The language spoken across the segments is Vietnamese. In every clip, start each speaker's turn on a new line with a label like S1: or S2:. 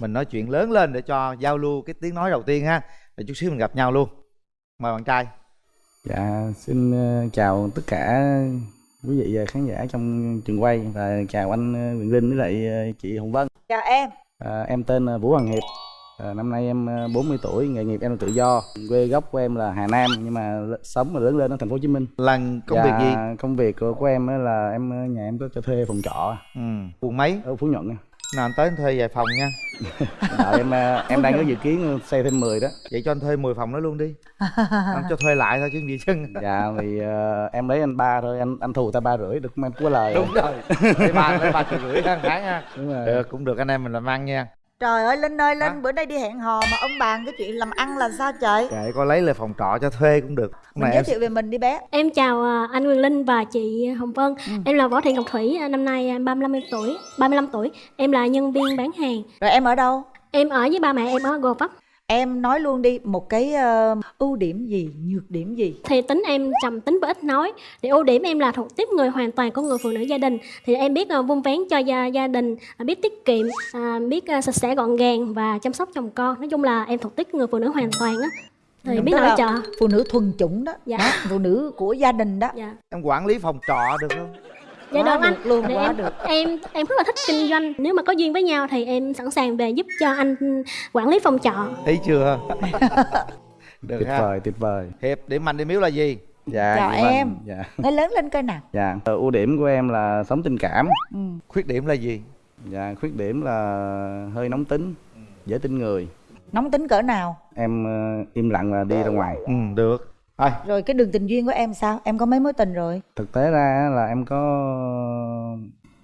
S1: mình nói chuyện lớn lên để cho giao lưu cái tiếng nói đầu tiên ha để chút xíu mình gặp nhau luôn mời bạn trai
S2: Dạ, xin ờ, chào tất cả quý vị và khán giả trong trường quay và chào anh ờ, Quyền Linh với lại ờ, chị Hồng Vân.
S3: chào em
S2: À, em tên là Vũ Hoàng Hiệp. À, năm nay em ờ, 40 tuổi, nghề nghiệp em là tự do. Quê gốc của em là Hà Nam nhưng mà sống và lớn lên ở thành phố Hồ Chí Minh.
S1: lần công
S2: Dạ,
S1: việc gì
S2: Công việc của, của em á là em ờ, nhà em có cho thuê phòng trọ
S1: ừ quận mấy
S2: ở Phú Nhuận.
S1: Nào anh tới anh thuê vài phòng nha.
S2: Đợi em ờ, em đang có dự kiến xây thêm 10 đó.
S1: vậy cho anh thuê 10 phòng đó luôn đi. Anh cho thuê lại thôi chứ gì chứ.
S2: Dạ thì ờ, em lấy anh ba thôi, anh anh thù ta ba rưỡi được không em? Có lời.
S1: đúng rồi. Lấy ba lấy ba triệu rưỡi hàng tháng ha
S2: Đúng rồi.
S1: được cũng được anh em mình làm ăn nha
S3: trời ơi linh ơi linh
S1: Hả?
S3: bữa nay đi hẹn hò mà ông bàn cái chuyện làm ăn là sao trời
S1: kệ có lấy lại phòng trọ cho thuê cũng được
S3: mình
S1: mà
S3: giới
S1: em
S3: thiệu về mình đi bé
S4: Em chào à, anh Quyền Linh và chị Hồng Vân.
S3: Ừ.
S4: Em là Võ Thị Ngọc Thủy, à, năm nay à, 35 tuổi, 35 tuổi. Em là nhân viên bán hàng.
S3: rồi em ở đâu
S4: Em ở với ba mẹ em ở Gò Vấp.
S3: Em nói luôn đi một cái ờ, ưu điểm gì nhược điểm gì
S4: Thì tính em trầm tính và ít nói. Thì ưu điểm em là thuộc tiếp người hoàn toàn của người phụ nữ gia đình. Thì em biết à, vun vén cho gia gia đình, à, biết tiết kiệm, à, biết à, sạch sẽ gọn gàng và chăm sóc chồng con. Nói chung là em thuộc tiếp người phụ nữ hoàn toàn á. Thì biết
S3: Tức
S4: nội trợ.
S3: phụ nữ thuần chủng đó
S4: Dạ.
S3: Đó, phụ nữ của gia đình đó
S4: Dạ.
S1: em quản lý phòng trọ được không
S4: Dạ
S3: Quá
S4: được anh.
S3: luôn,
S4: Thì
S3: quá
S4: em,
S3: được.
S4: Em em rất là thích kinh doanh. Nếu mà có duyên với nhau thì em sẵn sàng về giúp cho anh quản lý phòng trọ.
S1: thấy chưa được
S2: Tuyệt
S1: ha
S2: vời, tuyệt vời.
S1: hiệp điểm mạnh điểm yếu là gì
S2: Dạ,
S3: Chào em.
S2: Dạ.
S3: nói lớn lên coi nào
S2: Dạ, Ờ, ưu điểm của em là sống tình cảm.
S3: ừ.
S1: khuyết điểm là gì
S2: Dạ, khuyết điểm là hơi nóng tính, dễ tin người.
S3: nóng tính cỡ nào
S2: Em ờ, im lặng và đi ra ngoài.
S1: ừ được thôi
S3: rồi cái đường tình duyên của em sao em có mấy mối tình rồi
S2: Thực tế ra á là em có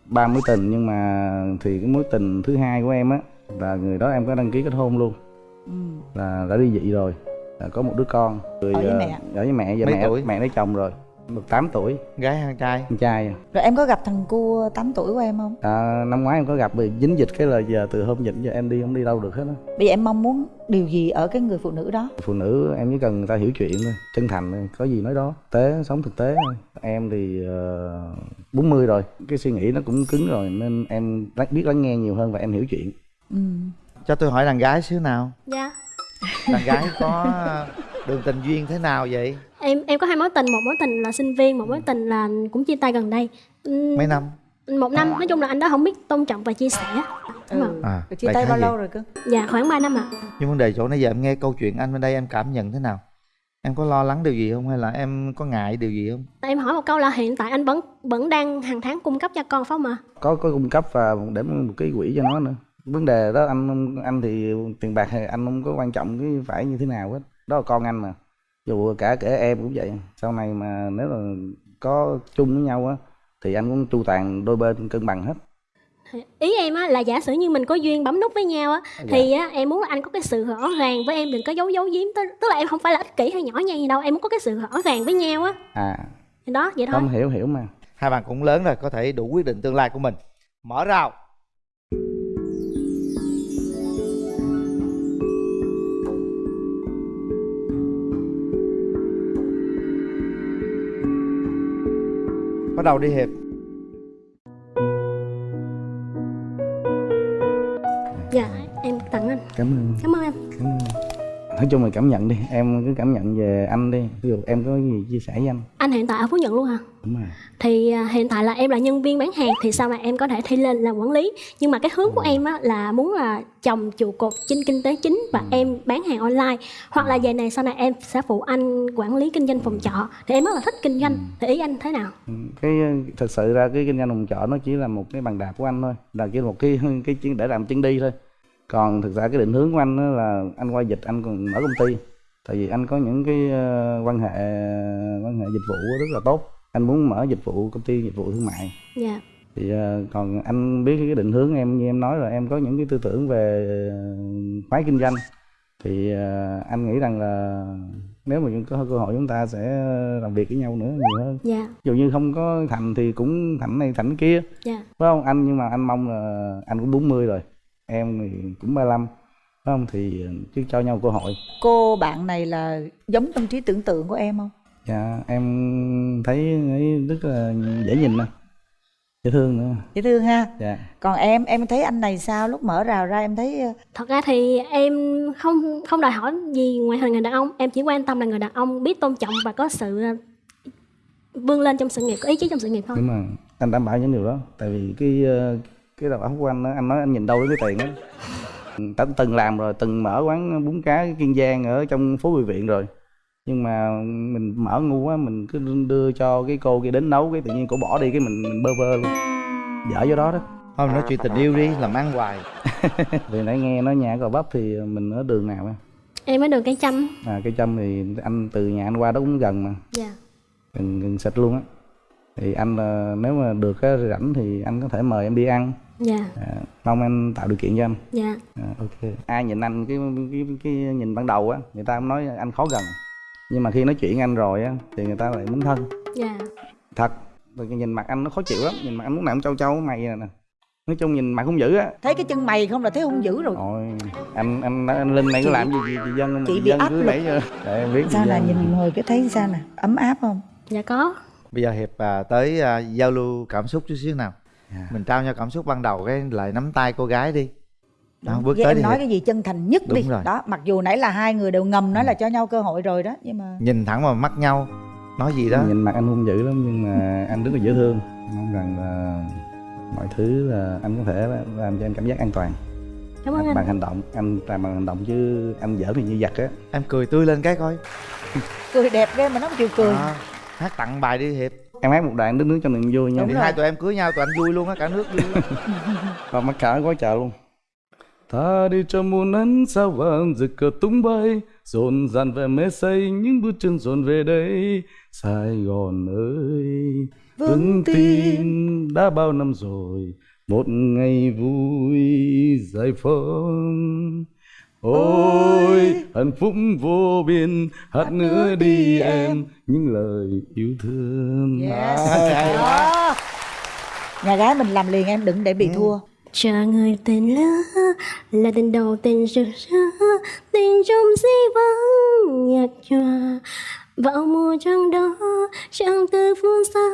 S2: ba mối tình nhưng mà thì cái mối tình thứ hai của em á là người đó em có đăng ký kết hôn luôn
S3: ừ.
S2: là đã ly dị rồi là có một đứa con người
S3: Ở với
S2: ờ,
S3: mẹ?
S2: ở với mẹ giờ
S1: Mấy
S2: mẹ
S1: tuổi?
S2: mẹ lấy chồng rồi được 8 tuổi.
S1: Gái hay trai?
S2: Con trai à.
S3: rồi em có gặp thằng cu 8 tuổi của em không?
S2: À, năm ngoái em có gặp vì dính dịch cái là giờ từ hôm dịch giờ em đi không đi đâu được hết á.
S3: Bây giờ em mong muốn điều gì ở cái người phụ nữ đó?
S2: Phụ nữ em chỉ cần người ta hiểu chuyện thôi chân thành thôi có gì nói đó. Tế sống thực tế thôi. Em thì uh, 40 rồi cái suy nghĩ nó cũng cứng rồi nên em biết lắng nghe nhiều hơn và em hiểu chuyện.
S3: Ừ.
S1: cho tôi hỏi đàn gái xíu nào.
S4: Dạ.
S1: đàn gái có đường tình duyên thế nào vậy
S4: Em em có hai mối tình, một mối tình là sinh viên, một mối tình là cũng chia tay gần đây. Ừm,
S1: mấy năm
S4: Một năm, nói chung là anh đó không biết tôn trọng và chia sẻ. Đúng
S3: Ừ.
S4: rồi.
S1: à
S3: chia tay bao
S1: vậy.
S3: lâu rồi cơ
S4: Dạ khoảng 3 năm ạ.
S1: nhưng vấn đề chỗ nãy giờ em nghe câu chuyện anh bên đây em cảm nhận thế nào em có lo lắng điều gì không hay là em có ngại điều gì không
S4: Em hỏi một câu là hiện tại anh vẫn vẫn đang hàng tháng cung cấp cho con phải không ạ?
S2: có có cung cấp và để một cái quỹ cho nó nữa vấn đề đó anh anh thì tiền bạc thì anh không có quan trọng cái phải như thế nào hết đó là con anh mà. Dù cả kể em cũng vậy. Sau này mà nếu là có chung với nhau á thì anh cũng chu toàn đôi bên cân bằng hết.
S4: Ý em á là giả sử như mình có duyên bấm nút với nhau á
S2: Dạ.
S4: thì á em muốn là anh có cái sự rõ ràng với em đừng có giấu giấu giếm tức, tức là em không phải là ích kỷ hay nhỏ nhen gì đâu em muốn có cái sự rõ ràng với nhau á.
S2: À.
S4: Thì đó vậy thôi.
S2: Không hiểu hiểu mà.
S1: Hai bạn cũng lớn rồi có thể đủ quyết định tương lai của mình. Mở rào bắt đầu đi hiệp.
S4: Dạ em tặng anh.
S2: Cảm ơn.
S4: Cảm ơn em.
S2: Cảm ơn nói chung là cảm nhận đi em cứ cảm nhận về anh đi. Ví dụ em có gì chia sẻ với anh?
S4: Anh hiện tại ở phú nhuận luôn hả?
S2: Đúng rồi.
S4: Thì à, hiện tại là em là nhân viên bán hàng thì sau này em có thể thi lên làm quản lý? Nhưng mà cái hướng của em á là muốn là chồng trụ cột trên kinh tế chính và em bán hàng online. Hoặc là về này sau này em sẽ phụ anh quản lý kinh doanh phòng trọ. Thì em rất là thích kinh doanh. Thì ý anh thế nào?
S2: Ừ, cái ờ, thật sự ra cái kinh doanh phòng trọ nó chỉ là một cái bàn đạp của anh thôi. Là chỉ một cái cái chuyến để làm chân đi thôi còn thực ra cái định hướng của anh là anh qua dịch anh còn mở công ty. Tại vì anh có những cái ờ, quan hệ quan hệ dịch vụ rất là tốt. Anh muốn mở dịch vụ công ty dịch vụ thương mại.
S4: Dạ.
S2: Thì ờ, còn anh biết cái định hướng em như em nói là em có những cái tư tưởng về ờ, phái kinh doanh. Thì anh nghĩ rằng là nếu mà có cơ hội chúng ta sẽ làm việc với nhau nữa nhiều hơn.
S4: Dạ.
S2: Dù như không có thành thì cũng thành này thành kia.
S4: Dạ.
S2: Phải không? Anh nhưng mà anh mong là anh cũng 40 rồi em thì cũng 35 phải không? Thì chứ cho nhau cơ hội.
S3: Cô bạn này là giống trong trí tưởng tượng của em không?
S2: Dạ em thấy ấy rất là dễ nhìn nè dễ thương nữa.
S3: Dễ thương ha?
S2: Dạ.
S3: Còn em em thấy anh này sao? Lúc mở rào ra em thấy ờ,
S4: thật ra thì em không không đòi hỏi gì ngoài hình người đàn ông. Em chỉ quan tâm là người đàn ông biết tôn trọng và có sự ờ, vươn lên trong sự nghiệp có ý chí trong sự nghiệp thôi.
S2: Nhưng mà anh đảm bảo những điều đó. Tại vì cái ờ, cái đầu óc của anh á anh nói anh nhìn đâu đến cái tiền á. Đã từng làm rồi từng mở quán bún cá kiên giang ở trong phố bùi viện rồi. Nhưng mà mình mở ngu quá mình cứ đưa cho cái cô kia đến nấu cái tự nhiên cô bỏ đi cái mình, mình bơ vơ luôn. Dở do đó đó.
S1: Thôi nói chuyện tình yêu đi làm ăn hoài.
S2: Vì nãy nghe nói nhà gò bắp thì mình ở đường nào á?
S4: Em ở đường cây chăm
S2: à cây châm thì anh từ nhà anh qua đó cũng gần mà.
S4: Dạ.
S2: Gần, gần sạch luôn á. Thì anh ờ, nếu mà được á, rảnh thì anh có thể mời em đi ăn
S4: dạ.
S2: À, mong anh tạo điều kiện cho anh.
S4: Dạ.
S2: À, ok. Ai nhìn anh cái, cái cái nhìn ban đầu á người ta cũng nói anh khó gần. Nhưng mà khi nói chuyện anh rồi á thì người ta lại muốn thân.
S4: Dạ.
S2: Thật. Rồi cái nhìn mặt anh nó khó chịu lắm. Nhìn mặt anh lúc nào cũng trâu trâu mày nè. Nói chung nhìn mặt không dữ á.
S3: Thấy cái chân mày không là thấy hung dữ rồi.
S2: Ôi, anh anh anh linh này có làm gì gì chị dân mà
S3: chị
S2: chị
S3: bị
S2: dân
S3: áp
S2: cứ giờ để em biết
S3: sao
S2: chị
S3: là
S2: dân.
S3: nhìn ngồi cái thấy sao nè? Ấm áp không?
S4: Dạ có.
S1: Bây giờ hiệp à, tới à, giao lưu cảm xúc chút xíu nào
S2: Dạ.
S1: mình trao nhau cảm xúc ban đầu cái lại nắm tay cô gái đi. Đó, bước
S3: với
S1: tới
S3: em
S1: đi
S3: nói cái gì chân thành nhất
S1: Đúng
S3: đi.
S1: rồi.
S3: đó mặc dù nãy là hai người đều ngầm nói là cho nhau cơ hội rồi đó nhưng mà
S1: nhìn thẳng vào mắt nhau nói gì đó.
S2: Nhìn mặt anh hung dữ lắm nhưng mà anh rất là dễ thương. Mong rằng là mọi thứ là anh có thể làm cho em cảm giác an toàn.
S4: Cảm ơn anh
S2: bằng hành động anh làm bằng hành động chứ anh giỡn thì như giặc á.
S1: Em cười tươi lên cái coi.
S3: Cười đẹp ghê mà nó không chịu cười.
S1: Đó. hát tặng bài đi hiệp
S2: em hát một đoạn đứng nước cho niềm vui nha.
S3: Đúng
S1: thì hai tụi em cưới nhau tụi anh vui luôn á cả nước vui
S2: và mắc cả gói chợ luôn. Ta đi trong muôn ánh sao vàng rực cờ tung bay rộn ràng về mê say những bước chân dồn về đây. Sài gòn ơi vững tin. đã bao năm rồi một ngày vui giải phóng ôi hạnh phúc vô biên hát nữa đi em những lời yêu thương.
S3: Yes.
S1: Hay, hay quá.
S3: Nhà gái mình làm liền em đừng để bị thua.
S4: Chờ người tên lỡ là tình đầu tình rực rỡ. Tình trong di vắng nhạt nhòa. Vào mùa trăng đó chẳng từ phương xa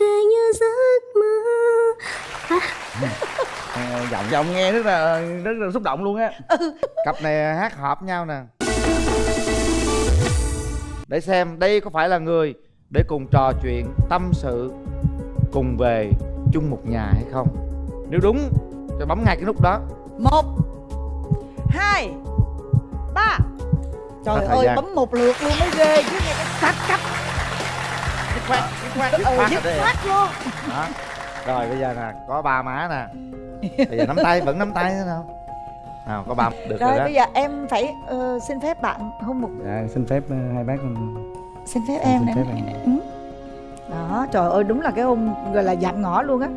S4: về như giấc mơ.
S2: À, giọng giọng nghe rất là rất là xúc động luôn á.
S1: Cặp này hát hợp nhau nè. Để xem đây có phải là người để cùng trò chuyện tâm sự cùng về chung một nhà hay không. Nếu đúng cho bấm ngay cái nút đó.
S3: Một hai ba. Trời ơi
S1: gian.
S3: bấm một lượt luôn mới ghê chứ nghe cái sát cấp
S1: dứt khoát dứt khoát dứt
S3: ừ
S1: khoát
S3: dứt khoát luôn.
S1: Đó. Rồi bây giờ nè có ba má nè bây giờ nắm tay vẫn nắm tay thế nào nào có ba được rồi,
S3: rồi
S1: đó
S3: bây giờ em phải ờ, xin phép bạn hôn một
S2: dạ xin phép ờ, hai bác
S3: xin phép
S2: Em
S3: em
S2: xin
S3: nè
S2: phép em.
S3: Ừ. đó trời ơi đúng là cái hôn gọi là dạm ngõ luôn á